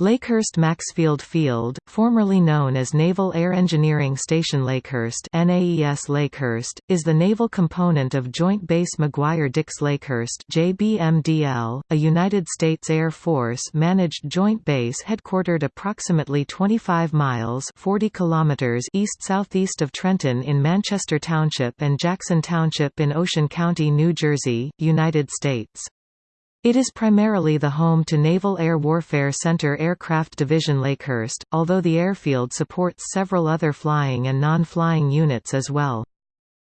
Lakehurst Maxfield Field, formerly known as Naval Air Engineering Station Lakehurst NAES Lakehurst, is the naval component of Joint Base McGuire-Dix Lakehurst JBMDL, a United States Air Force-managed joint base headquartered approximately 25 miles 40 kilometers east-southeast of Trenton in Manchester Township and Jackson Township in Ocean County, New Jersey, United States. It is primarily the home to Naval Air Warfare Center Aircraft Division Lakehurst, although the airfield supports several other flying and non-flying units as well.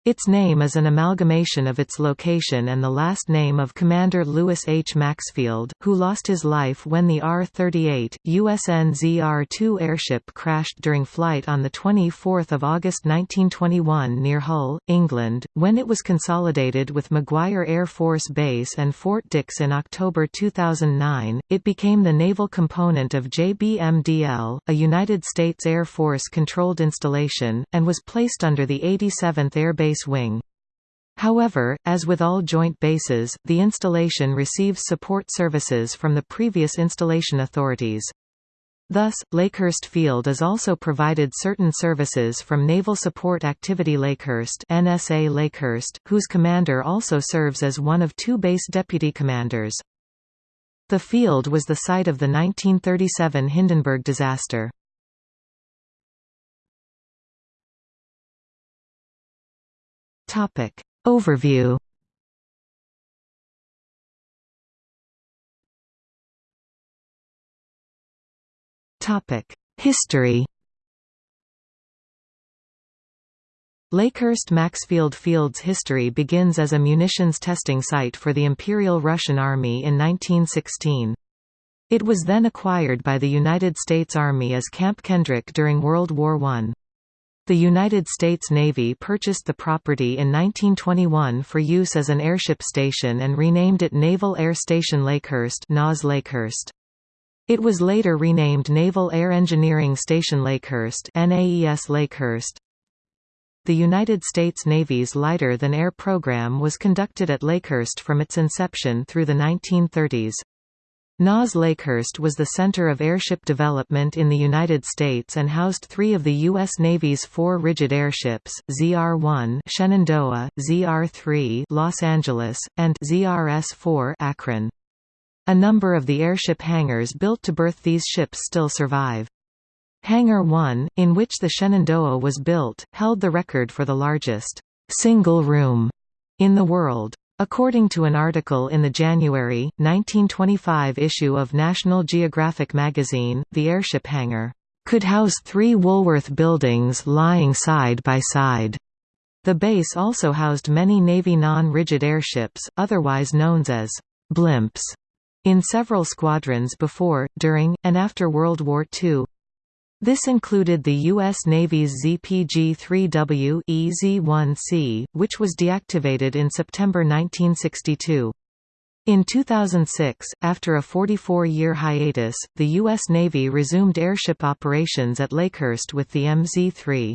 Its name is an amalgamation of its location and the last name of Commander Lewis H. Maxfield, who lost his life when the R-38, USN ZR-2 airship crashed during flight on 24 August 1921 near Hull, England, when it was consolidated with McGuire Air Force Base and Fort Dix in October 2009. It became the naval component of JBMDL, a United States Air Force-controlled installation, and was placed under the 87th Air Base base wing. However, as with all joint bases, the installation receives support services from the previous installation authorities. Thus, Lakehurst Field is also provided certain services from Naval Support Activity Lakehurst NSA Lakehurst, whose commander also serves as one of two base deputy commanders. The field was the site of the 1937 Hindenburg disaster. Topic. Overview Topic. History Lakehurst Maxfield Field's history begins as a munitions testing site for the Imperial Russian Army in 1916. It was then acquired by the United States Army as Camp Kendrick during World War I. The United States Navy purchased the property in 1921 for use as an airship station and renamed it Naval Air Station Lakehurst NAS Lakehurst. It was later renamed Naval Air Engineering Station Lakehurst NAES Lakehurst. The United States Navy's lighter-than-air program was conducted at Lakehurst from its inception through the 1930s. NAS Lakehurst was the center of airship development in the United States and housed three of the U.S. Navy's four rigid airships, ZR-1 Shenandoah, ZR-3 Los Angeles, and ZRS-4 Akron. A number of the airship hangars built to berth these ships still survive. Hangar 1, in which the Shenandoah was built, held the record for the largest single room in the world. According to an article in the January, 1925 issue of National Geographic magazine, the airship hangar could house three Woolworth buildings lying side by side. The base also housed many Navy non-rigid airships, otherwise known as blimps, in several squadrons before, during, and after World War II. This included the U.S. Navy's ZPG-3W EZ-1C, which was deactivated in September 1962. In 2006, after a 44-year hiatus, the U.S. Navy resumed airship operations at Lakehurst with the MZ-3.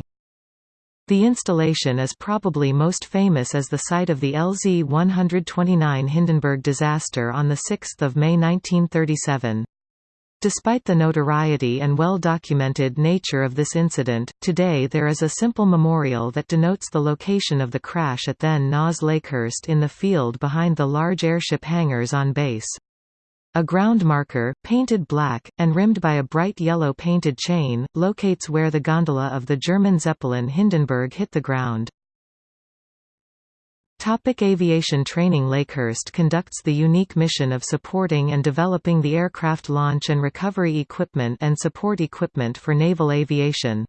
The installation is probably most famous as the site of the LZ-129 Hindenburg disaster on 6 May 1937. Despite the notoriety and well-documented nature of this incident, today there is a simple memorial that denotes the location of the crash at then NAS Lakehurst in the field behind the large airship hangars on base. A ground marker, painted black, and rimmed by a bright yellow painted chain, locates where the gondola of the German Zeppelin Hindenburg hit the ground. Topic aviation training Lakehurst conducts the unique mission of supporting and developing the aircraft launch and recovery equipment and support equipment for naval aviation.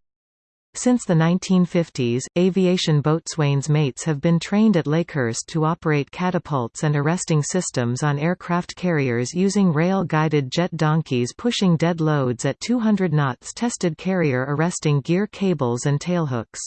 Since the 1950s, aviation boatswain's mates have been trained at Lakehurst to operate catapults and arresting systems on aircraft carriers using rail-guided jet donkeys pushing dead loads at 200 knots tested carrier arresting gear cables and tailhooks.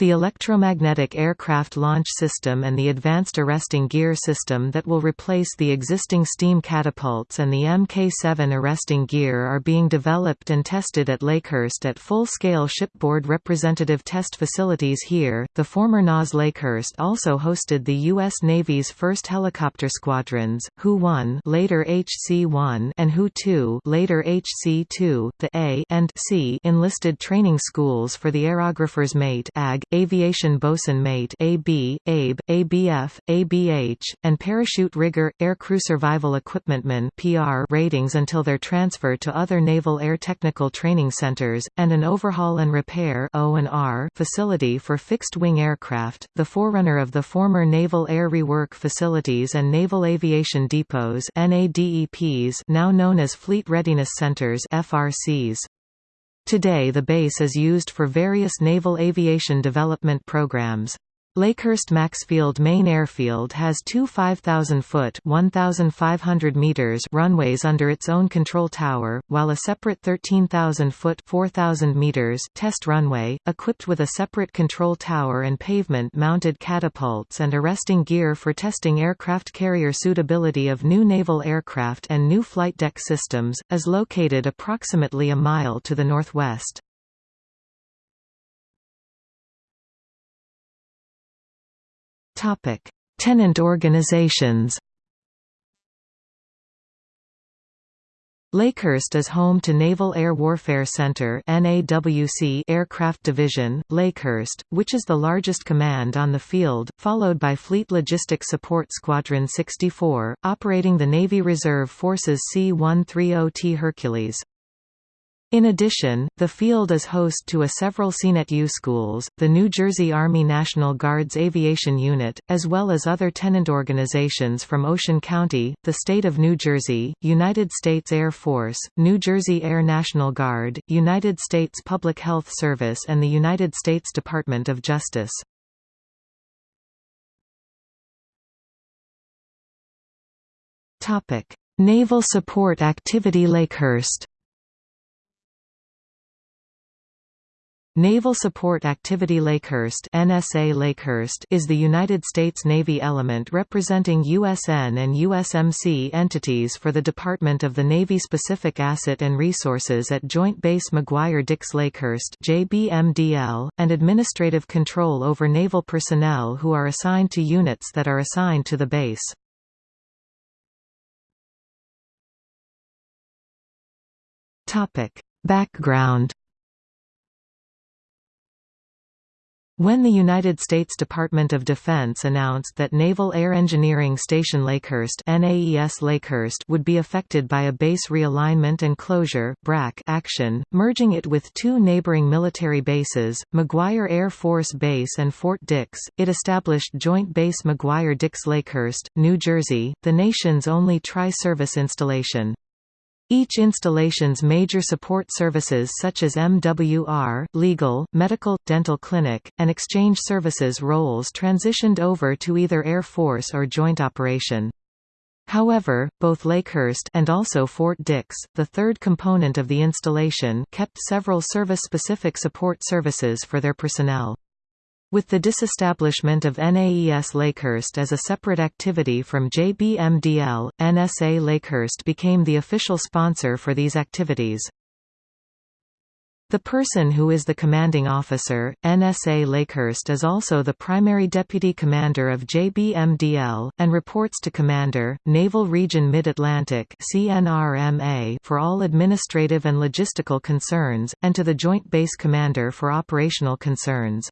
The electromagnetic aircraft launch system and the advanced arresting gear system that will replace the existing steam catapults and the Mk-7 arresting gear are being developed and tested at Lakehurst at full-scale shipboard representative test facilities here. The former NAS Lakehurst also hosted the U.S. Navy's first helicopter squadrons, HU-1 later HC-1 and HU-2 later HC-2, the A and C enlisted training schools for the aerographers mate AG, aviation bosun mate AB, ABE, ABF, ABH, and parachute rigger, aircrew survival equipmentman PR ratings until their transfer to other naval air technical training centers, and an overhaul and repair O&R facility for fixed-wing aircraft, the forerunner of the former Naval Air Rework Facilities and Naval Aviation Depots NADEPs now known as Fleet Readiness Centers FRCs. Today the base is used for various naval aviation development programs. Lakehurst Maxfield Main Airfield has two 5,000-foot (1,500 meters) runways under its own control tower, while a separate 13,000-foot (4,000 meters) test runway, equipped with a separate control tower and pavement-mounted catapults and arresting gear for testing aircraft carrier suitability of new naval aircraft and new flight deck systems, is located approximately a mile to the northwest. Topic: Tenant organizations. Lakehurst is home to Naval Air Warfare Center NAWC Aircraft Division, Lakehurst, which is the largest command on the field, followed by Fleet Logistic Support Squadron 64, operating the Navy Reserve Forces C-130T Hercules. In addition, the field is host to a several CNET-U schools, the New Jersey Army National Guard's Aviation Unit, as well as other tenant organizations from Ocean County, the state of New Jersey, United States Air Force, New Jersey Air National Guard, United States Public Health Service and the United States Department of Justice. Naval Support Activity Lakehurst Naval Support Activity Lakehurst NSA Lakehurst is the United States Navy element representing USN and USMC entities for the Department of the Navy Specific Asset and Resources at Joint Base McGuire-Dix Lakehurst JBMDL, and administrative control over naval personnel who are assigned to units that are assigned to the base. Background When the United States Department of Defense announced that Naval Air Engineering Station Lakehurst, NAES Lakehurst would be affected by a base realignment and closure BRAC action, merging it with two neighboring military bases, McGuire Air Force Base and Fort Dix, it established Joint Base McGuire-Dix Lakehurst, New Jersey, the nation's only tri-service installation. Each installation's major support services such as MWR, legal, medical, dental clinic, and exchange services roles transitioned over to either Air Force or joint operation. However, both Lakehurst and also Fort Dix, the third component of the installation kept several service-specific support services for their personnel. With the disestablishment of NAES Lakehurst as a separate activity from JBMDL, NSA Lakehurst became the official sponsor for these activities. The person who is the commanding officer, NSA Lakehurst is also the primary deputy commander of JBMDL, and reports to Commander, Naval Region Mid-Atlantic for all administrative and logistical concerns, and to the Joint Base Commander for operational concerns.